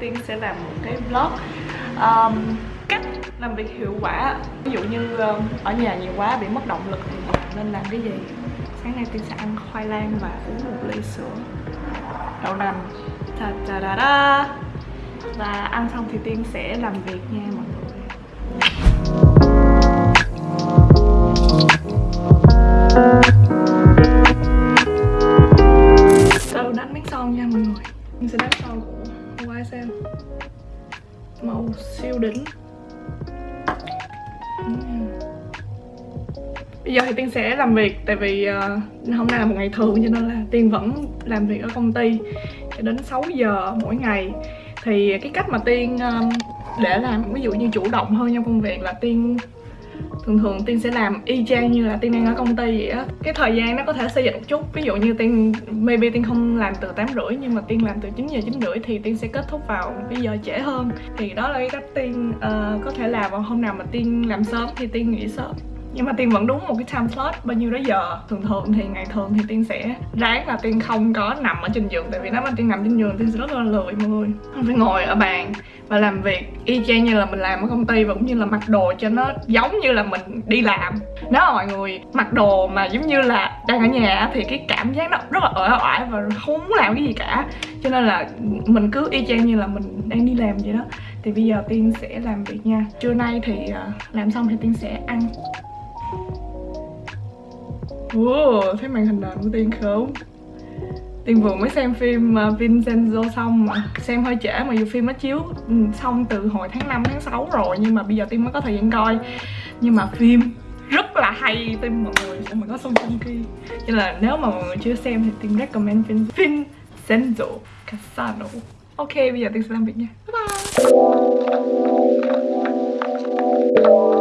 Tiên sẽ làm một cái vlog um, Cách làm việc hiệu quả Ví dụ như um, ở nhà nhiều quá bị mất động lực thì nên làm cái gì? Sáng nay Tiên sẽ ăn khoai lang và uống một ly sữa. Đậu nành. Ta ta da da Và ăn xong thì Tiên sẽ làm việc nha mọi người. son làm việc tại vì uh, hôm nay là một ngày thường cho nên là tiên vẫn làm việc ở công ty cho đến 6 giờ mỗi ngày. Thì cái cách mà tiên um, để làm ví dụ như chủ động hơn trong công việc là tiên thường thường tiên sẽ làm y chang như là tiên đang ở công ty vậy á. Cái thời gian nó có thể xây dựng một chút ví dụ như tiên maybe tiên không làm từ tám rưỡi nhưng mà tiên làm từ 9 giờ chín rưỡi thì tiên sẽ kết thúc vào cái giờ trễ hơn. Thì đó là cái cách tiên uh, có thể làm vào hôm nào mà tiên làm sớm thì tiên nghỉ sớm nhưng mà tiên vẫn đúng một cái time slot bao nhiêu đó giờ. Thường thường thì ngày thường thì tiên sẽ ráng là tiên không có nằm ở trên giường. Tại vì nếu mà tiên nằm trên giường, tiên sẽ rất là lười mọi người. Phải ngồi ở bàn và làm việc y chang như là mình làm ở công ty và cũng như là mặc đồ cho nó giống như là mình đi làm. Nếu mà mọi người mặc đồ mà giống như là đang ở nhà thì cái cảm giác nó rất là ỏi oải và không muốn làm cái gì cả. Cho nên là mình cứ y chang như là mình đang đi làm vậy đó. Thì bây giờ tiên sẽ làm việc nha. Trưa nay thì ờ, làm xong thì tiên sẽ ăn. Wow, thấy màn hình nền của Tiên không? Tiên vừa mới xem phim à, Vincenzo xong mà Xem hơi trễ mà dù phim nó chiếu ừ, xong từ hồi tháng 5, tháng 6 rồi Nhưng mà bây giờ Tiên mới có thời gian coi Nhưng mà phim rất là hay Tiên mọi người sẽ có Song Joong khi? Cho là nếu mà mọi người chưa xem thì Tiên recommend phim Vincenzo Casano Ok, bây giờ Tiên sẽ làm việc nha Bye bye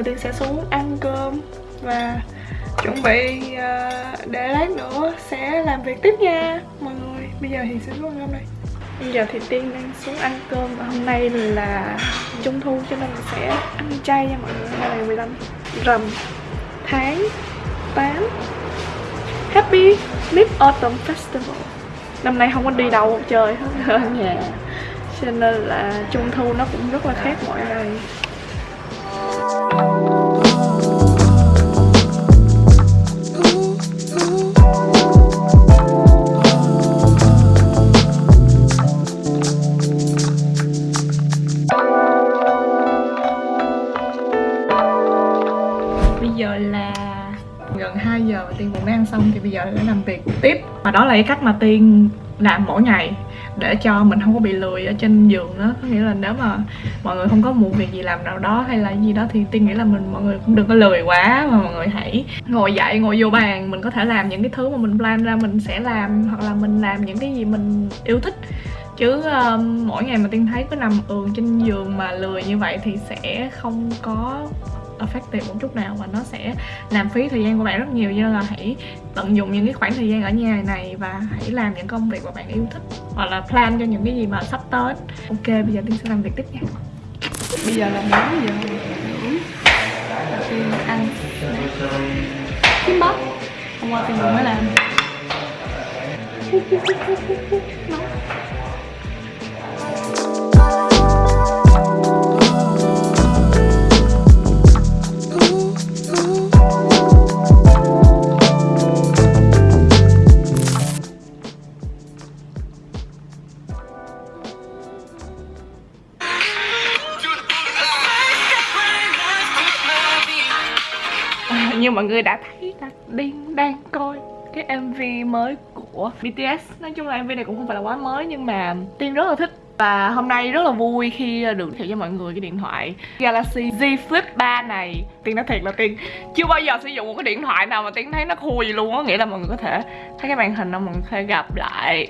giờ Tiên sẽ xuống ăn cơm Và chuẩn bị uh, để lát nữa sẽ làm việc tiếp nha. Mọi người Bây giờ thì sẽ xuống ăn cơm đây. Bây giờ thì Tiên đang xuống ăn cơm và hôm nay là trung thu cho nên mình sẽ ăn chay nha mọi người. Hôm nay là 15 rằm tháng 8 Happy Mid Autumn Festival. Năm nay không có đi đâu chơi hết ở nhà. Cho nên là trung thu nó cũng rất là khác mọi ngày tiếp. Và đó là cái cách mà Tiên làm mỗi ngày để cho mình không có bị lười ở trên giường đó có nghĩa là nếu mà mọi người không có một việc gì làm nào đó hay là gì đó thì tiên nghĩ là mình mọi người cũng đừng có lười quá mà mọi người hãy ngồi dậy ngồi vô bàn. Mình có thể làm những cái thứ mà mình plan ra mình sẽ làm hoặc là mình làm những cái gì mình yêu thích. Chứ um, mỗi ngày mà tiên thấy cứ nằm ườn trên giường mà lười như vậy thì sẽ không có effective một chút nào và nó sẽ làm phí thời gian của bạn rất nhiều cho nên là hãy tận dụng những cái khoảng thời gian ở nhà này và hãy làm những công việc mà bạn yêu thích hoặc là plan cho những cái gì mà sắp tới ok bây giờ tiên sẽ làm việc tiếp nha bây giờ là 4 giờ tiên ăn kiếm bắp hôm qua tiên vừa mới làm nóng như mọi người đã thấy là Điên đang coi cái MV mới của BTS Nói chung là MV này cũng không phải là quá mới, nhưng mà Tiên rất là thích. Và hôm nay rất là vui khi được giới thiệu cho mọi người cái điện thoại Galaxy Z Flip 3 này. Tiên nói thiệt là Tiên chưa bao giờ sử dụng một cái điện thoại nào mà Tiên thấy nó khui gì luôn á. Nghĩa là mọi người có thể thấy cái màn hình đó, mọi người có thể gặp lại.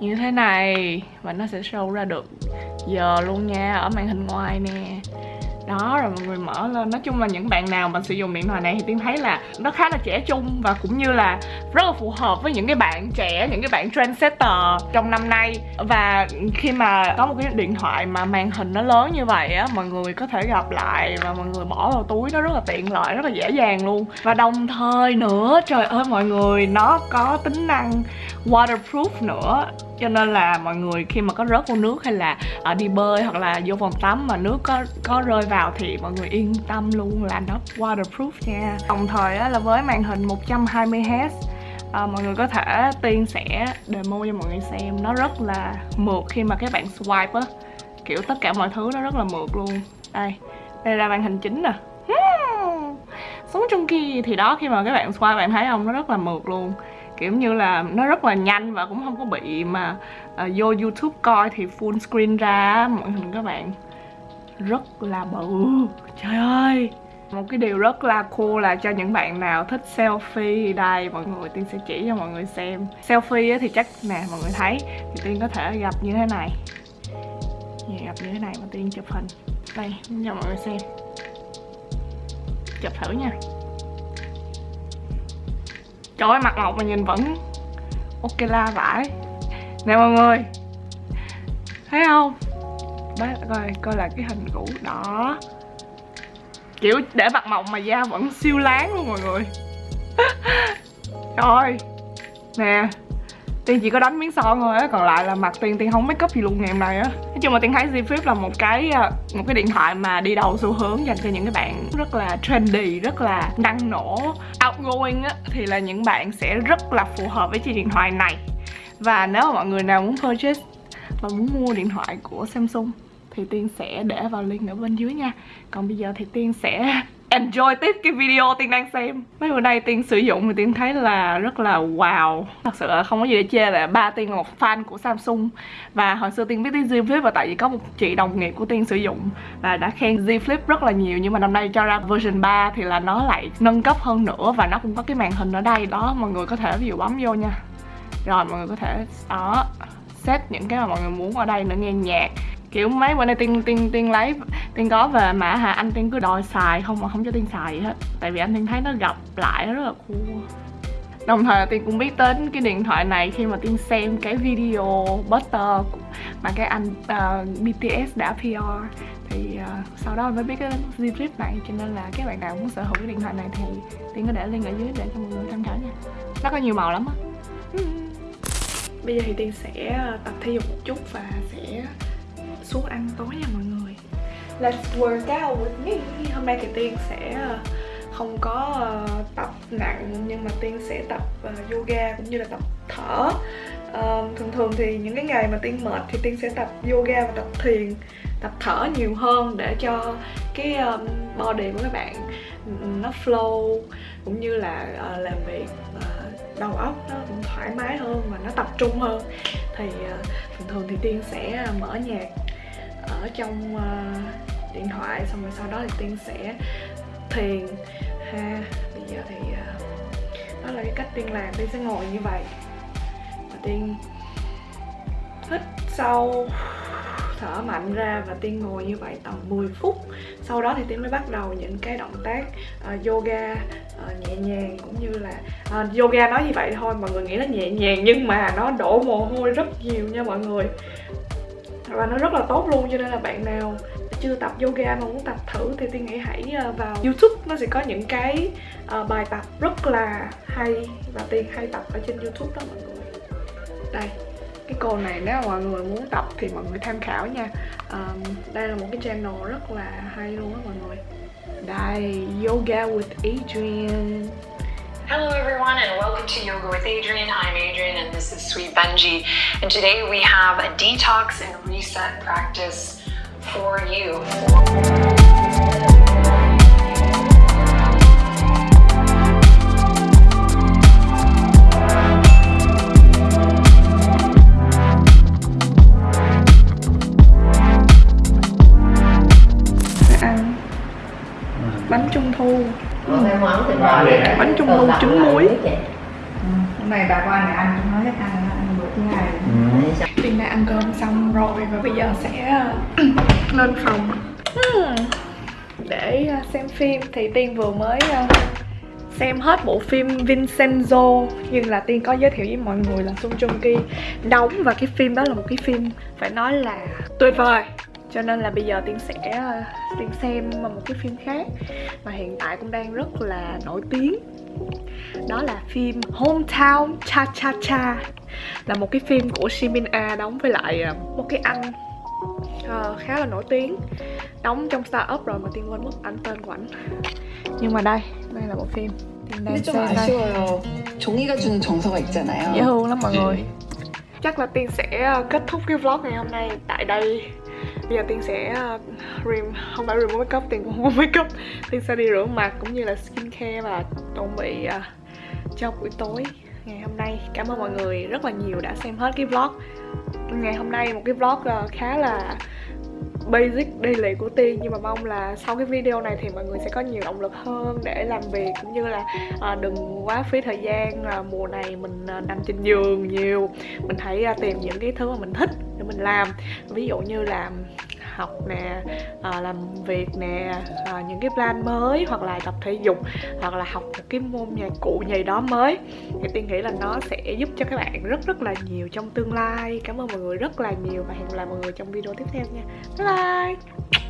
Như thế này Và nó sẽ show ra được giờ luôn nha, ở màn hình ngoài nè đó, rồi mọi người mở lên. Nói chung là những bạn nào mà sử dụng điện thoại này thì tiên thấy là nó khá là trẻ trung và cũng như là rất là phù hợp với những cái bạn trẻ, những cái bạn trendsetter trong năm nay. Và khi mà có một cái điện thoại mà màn hình nó lớn như vậy á, mọi người có thể gặp lại và mọi người bỏ vào túi nó rất là tiện lợi, rất là dễ dàng luôn. Và đồng thời nữa, trời ơi mọi người, nó có tính năng waterproof nữa cho nên là mọi người khi mà có rớt vô nước hay là ở đi bơi hoặc là vô phòng tắm mà nước có có rơi vào thì mọi người yên tâm luôn là nó waterproof. Nha đồng thời á, là với màn hình 120Hz à, mọi người có thể tiên sẽ demo cho mọi người xem. Nó rất là mượt khi mà các bạn swipe á. Kiểu tất cả mọi thứ nó rất là mượt luôn. Đây đây là màn hình chính nè. Sống trong kia thì đó khi mà các bạn swipe bạn thấy không? Nó rất là mượt luôn kiểu như là nó rất là nhanh và cũng không có bị mà uh, vô youtube coi thì full screen ra mọi hình các bạn. Rất là bự. Trời ơi! Một cái điều rất là cool là cho những bạn nào thích selfie đây mọi người tiên sẽ chỉ cho mọi người xem. Selfie thì chắc nè mọi người thấy. Thì tiên có thể gặp như thế này. Dạ, gặp như thế này mà tiên chụp hình. Đây cho mọi người xem. Chụp thử nha. Trời ơi, mặt ngọc mà nhìn vẫn ok la vải. Nè mọi người, Thấy không? Đấy coi coi là cái hình cũ, đó. Kiểu để mặt mộng mà da vẫn siêu láng luôn mọi người. Trời Nè. Tiên chỉ có đánh miếng son thôi á, còn lại là mặt Tiên Tiên không make up gì luôn ngày hôm nay á. Nói chung là Tiên thấy Z Flip là một cái à, một cái điện thoại mà đi đầu xu hướng dành cho những cái bạn rất là trendy, rất là năng nổ, outgoing á Thì là những bạn sẽ rất là phù hợp với chiếc điện thoại này. Và nếu mà mọi người nào muốn purchase và muốn mua điện thoại của Samsung thì Tiên sẽ để vào link ở bên dưới nha. Còn bây giờ thì Tiên sẽ enjoy tiếp cái video Tiên đang xem. Mấy bữa nay Tiên sử dụng thì Tiên thấy là rất là wow. Thật sự là không có gì để chê là ba Tiên là một fan của Samsung. Và hồi xưa Tiên biết tới Z Flip và tại vì có một chị đồng nghiệp của Tiên sử dụng Và đã khen Z Flip rất là nhiều. Nhưng mà năm nay cho ra version 3 thì là nó lại nâng cấp hơn nữa Và nó cũng có cái màn hình ở đây. Đó, Mọi người có thể ví dụ bấm vô nha. Rồi, mọi người có thể, đó, set những cái mà mọi người muốn ở đây nữa nghe nhạc kiểu mấy bữa nay tiên tiên tiên lấy tiên có về mà hả anh tiên cứ đòi xài không mà không cho tiên xài gì hết tại vì anh tiên thấy nó gặp lại nó rất là cool. Đồng thời tiên cũng biết đến cái điện thoại này khi mà tiên xem cái video butter mà cái anh ờ, uh, BTS đã PR thì uh, sau đó mới biết cái zip này cho nên là các bạn nào muốn sở hữu cái điện thoại này thì tiên có để link ở dưới để cho mọi người tham khảo nha. Nó có nhiều màu lắm á. Bây giờ thì tiên sẽ tập thể dục một chút và sẽ xuống ăn tối nha mọi người. Let's work out with me. Hôm nay thì Tiên sẽ ờ, không có uh, tập nặng nhưng mà Tiên sẽ tập uh, yoga cũng như là tập thở. Uh, Thường thường thì những cái ngày mà Tiên mệt thì Tiên sẽ tập yoga và tập thiền Tập thở nhiều hơn để cho cái um, body của các bạn nó flow cũng như là uh, làm việc uh, đầu óc nó cũng thoải mái hơn và nó tập trung hơn. Thì uh, thường thường thì tiên sẽ mở nhạc ở trong uh, điện thoại xong rồi sau đó thì tiên sẽ thiền. Ha bây giờ thì uh, đó là cái cách tiên làm tiên sẽ ngồi như vậy. Và tiên hít sâu thở mạnh ra và tiên ngồi như vậy tầm 10 phút. Sau đó thì tiên mới bắt đầu những cái động tác uh, yoga uh, nhẹ nhàng cũng như là uh, yoga nói như vậy thôi mọi người nghĩ nó nhẹ nhàng nhưng mà nó đổ mồ hôi rất nhiều nha mọi người và nó rất là tốt luôn cho nên là bạn nào chưa tập yoga mà muốn tập thử thì tiên nghĩ hãy ờ, vào youtube. Nó sẽ có những cái uh, bài tập rất là hay và tiên hay tập ở trên youtube đó mọi người. Đây cái cô này nếu mọi người muốn tập thì mọi người tham khảo nha. Um, đây là một cái channel rất là hay luôn á mọi người. Đây yoga with Adrian. Hello everyone and welcome to Yoga with Adrian. I'm Adrian and this is Sweet Benji. And today we have a detox and reset practice for you. bánh trung Bánh trung thu trứng muối. Ừ, hôm nay bà con này ăn chúng nó hết ăn ăn bữa thứ hai. Xong Tiên đã ăn cơm xong rồi và bây giờ sẽ lên phòng. Hmm. để ờ, xem phim thì Tiên vừa mới ờ, xem hết bộ phim Vincenzo nhưng là Tiên có giới thiệu với mọi người là Sung Joong Ki đóng và cái phim đó là một cái phim phải nói là tuyệt vời cho nên là bây giờ Tiên sẽ ờ, Tiên xem một cái phim khác mà hiện tại cũng đang rất là nổi tiếng đó là phim Hometown Cha Cha Cha là một cái phim của Shimin A đóng với lại ờ, một cái anh ờ, khá là nổi tiếng đóng trong Star Up rồi mà Tiên quên mất anh tên của ảnh nhưng mà đây đây là bộ phim Tiên đang 근데 좀 xem đây 아쉬워요. 종이가 주는 정서가 있잖아요. dễ thương lắm mọi người chắc là tiên sẽ ờ, kết thúc cái vlog ngày hôm nay tại đây bây giờ tiên sẽ ờ, rim không phải remove makeup tiên cũng không có makeup. Tiên sẽ đi rửa mặt cũng như là skincare và chuẩn bị ờ, cho buổi tối ngày hôm nay. Cảm ơn mọi người rất là nhiều đã xem hết cái vlog. Ngày hôm nay một cái vlog ờ, khá là basic daily của Tiên. Nhưng mà mong là sau cái video này thì mọi người sẽ có nhiều động lực hơn để làm việc cũng như là à, đừng quá phí thời gian à, mùa này mình à, nằm trên giường nhiều. Mình hãy à, tìm những cái thứ mà mình thích mình làm. Ví dụ như là học nè à, làm việc nè à, những cái plan mới hoặc là tập thể dục hoặc là học một cái môn nhạc cụ gì đó mới. Thì tiên nghĩ là nó sẽ giúp cho các bạn rất rất là nhiều trong tương lai. Cảm ơn mọi người rất là nhiều và hẹn gặp lại mọi người trong video tiếp theo nha. Bye bye!